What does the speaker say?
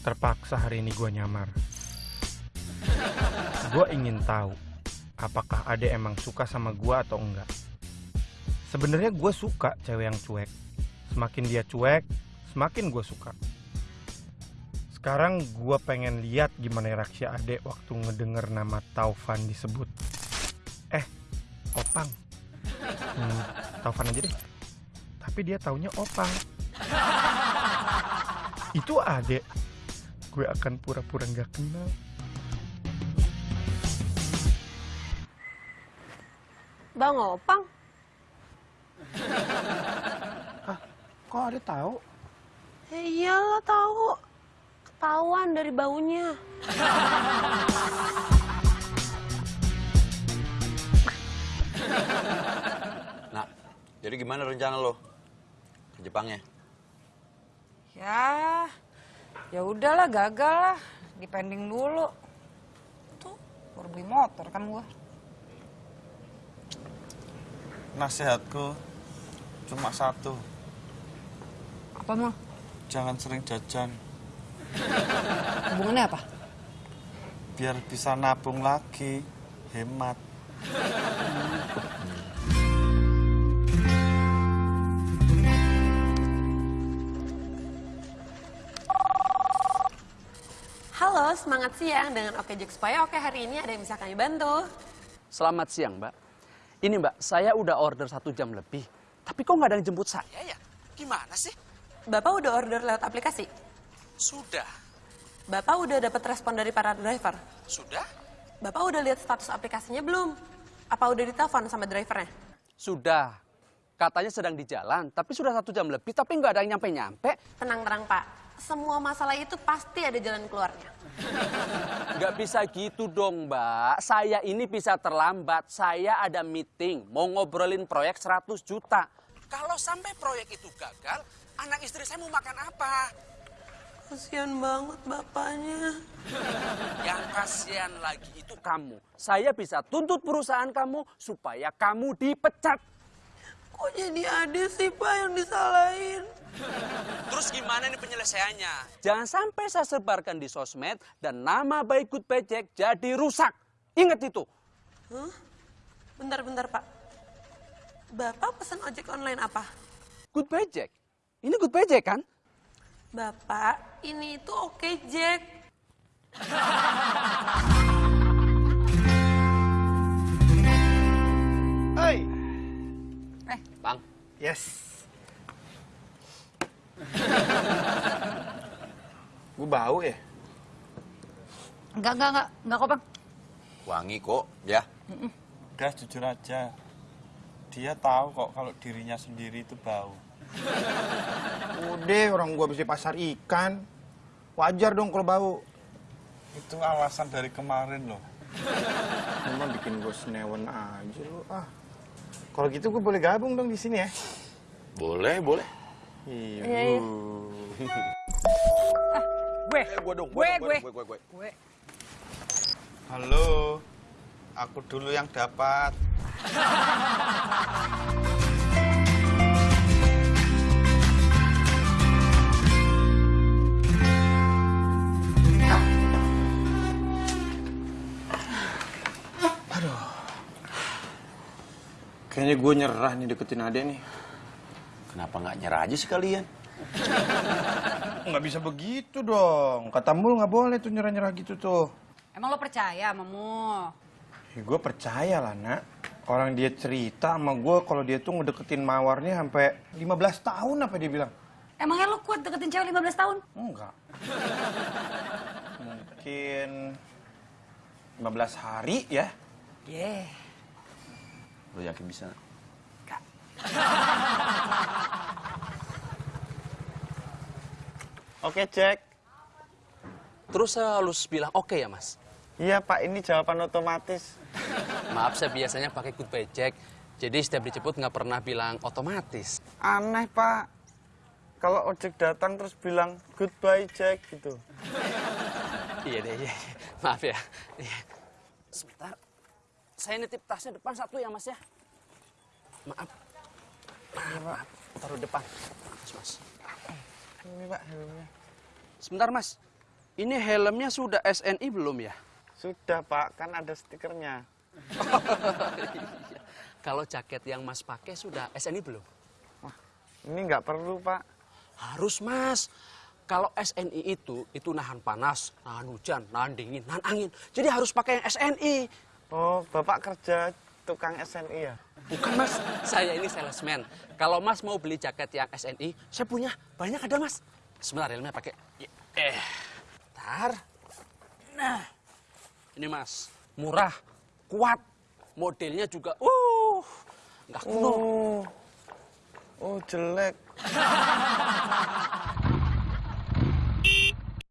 Terpaksa hari ini gue nyamar. Gue ingin tahu apakah Ade emang suka sama gue atau enggak. Sebenarnya gue suka cewek yang cuek. Semakin dia cuek, semakin gue suka. Sekarang gue pengen lihat gimana reaksi Ade waktu ngedenger nama Taufan disebut. Eh, Opang. Hmm, Taufan aja deh. Tapi dia taunya Opang. Itu Ade. Gue akan pura-pura nggak kenal. Bang Opang, Kok Ade tahu? ya iyalah tahu. Ketahuan dari baunya. Nah, jadi gimana rencana lo ke Jepangnya? Ya, ya udahlah gagal lah. Dipending dulu. Tuh, baru beli motor kan gua. Nasihatku cuma satu, Apa mau? jangan sering jajan Hubungannya apa? biar bisa nabung lagi, hemat. Halo, semangat siang dengan Oke Jok supaya Oke hari ini ada yang bisa kami bantu. Selamat siang, Mbak. Ini, Mbak, saya udah order satu jam lebih. Tapi kok nggak ada yang jemput saya ya? Gimana sih? Bapak udah order lewat aplikasi? Sudah. Bapak udah dapat respon dari para driver? Sudah? Bapak udah lihat status aplikasinya belum? Apa udah ditelepon sama drivernya? Sudah. Katanya sedang di jalan, tapi sudah satu jam lebih, tapi nggak ada yang nyampe-nyampe. Tenang-tenang Pak, semua masalah itu pasti ada jalan keluarnya. Nggak bisa gitu dong, Mbak. Saya ini bisa terlambat. Saya ada meeting, mau ngobrolin proyek 100 juta. Kalau sampai proyek itu gagal, anak istri saya mau makan apa? Kasian banget bapaknya. Yang kasihan lagi itu kamu. Saya bisa tuntut perusahaan kamu supaya kamu dipecat. Kok jadi Ade sih Pak yang disalahin? Terus gimana nih penyelesaiannya? Jangan sampai saya sebarkan di sosmed dan nama baik Good Paycheck jadi rusak. Ingat itu. Bentar-bentar Pak. Bapak pesan ojek online apa? Good Paycheck. Ini Good Paycheck kan? Bapak, ini itu oke Jack. Hai. Bang, Yes. Gue bau ya? Enggak, enggak, enggak. Enggak kok, Bang. wangi kok, ya. Udah jujur aja, dia tahu kok kalau dirinya sendiri itu bau. Udah orang gua habis di pasar ikan. Wajar dong kalau bau. Itu alasan dari kemarin loh. Cuma bikin gue senewan aja lu. Ah. Kalau gitu gue boleh gabung dong di sini ya. Boleh, boleh. Iya. Gue. Eh, gua dong, Gue, dong, gue. dong, gue, gue. Gue. Halo, aku dulu yang dapat. Kayaknya gue nyerah nih deketin Ade nih. Kenapa nggak nyerah aja sekalian? Nggak bisa begitu dong. Kata mulu nggak boleh tuh nyerah-nyerah gitu tuh. Emang lo percaya sama Mu? Ya, gue percaya lah nak. Orang dia cerita sama gue kalau dia tuh ngedeketin mawarnya sampai 15 tahun apa dia bilang. Emangnya lo kuat deketin cewek 15 tahun? Enggak. Mungkin 15 hari ya. Yeah. Lo yakin bisa? Oke, Jack. Terus saya harus bilang oke ya mas? Iya, Pak, ini jawaban otomatis. Maaf saya biasanya pakai Good Paycheck. Jadi setiap dijemput nggak pernah bilang otomatis. Aneh, Pak. Kalau ojek datang terus bilang goodbye, Jack gitu. Iya deh, iya. Maaf ya. Iya. Sebentar. Saya nitip tasnya depan satu ya mas ya. Maaf. Maaf, maaf. Taruh depan. Mas, mas. Ini, Pak, helmnya. Sebentar mas. Ini helmnya sudah SNI belum ya? Sudah pak, kan ada stikernya. Kalau jaket yang Mas pakai sudah SNI belum? Ini nggak perlu pak. Harus Mas. Kalau SNI itu, itu nahan panas, nahan hujan, nahan dingin, nahan angin. Jadi harus pakai yang SNI. Oh, bapak kerja tukang SNI ya? Bukan Mas, saya ini salesman. Kalau Mas mau beli jaket yang SNI, saya punya. Banyak ada Mas. Sebentar, helmnya pakai. Eh, tar. Nah, ini Mas. Murah, kuat. Modelnya juga, uh, nggak kuno. Oh, oh jelek.